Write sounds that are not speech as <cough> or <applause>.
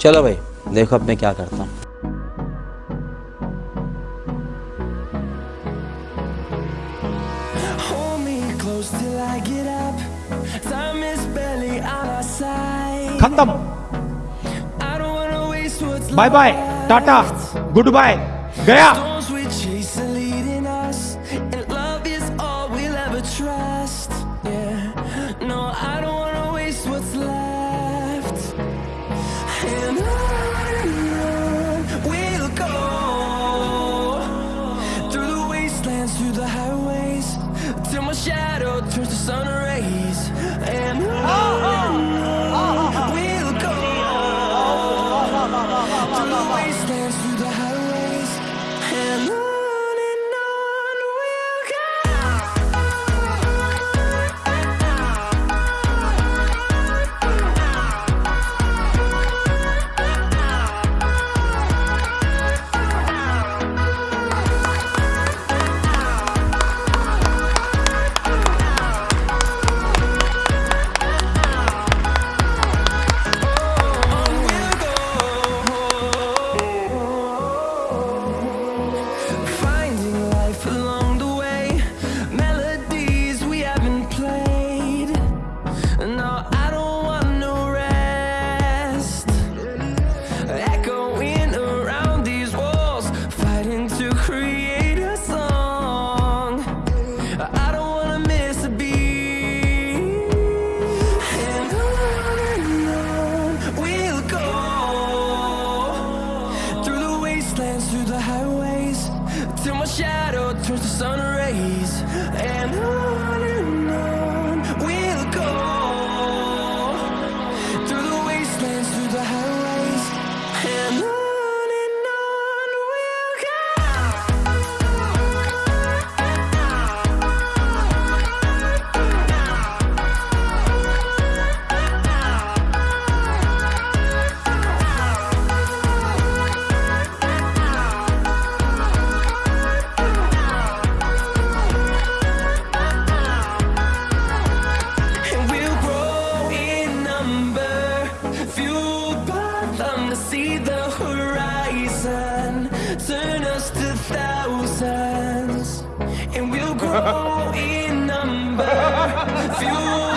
चलो भाई देखो अब मैं क्या करता हूँ। खत्म। Bye bye tata good bye गया। through the highways. Till my shadow sun rays and I see the horizon. Turn us to thousands and we'll grow <laughs> in number.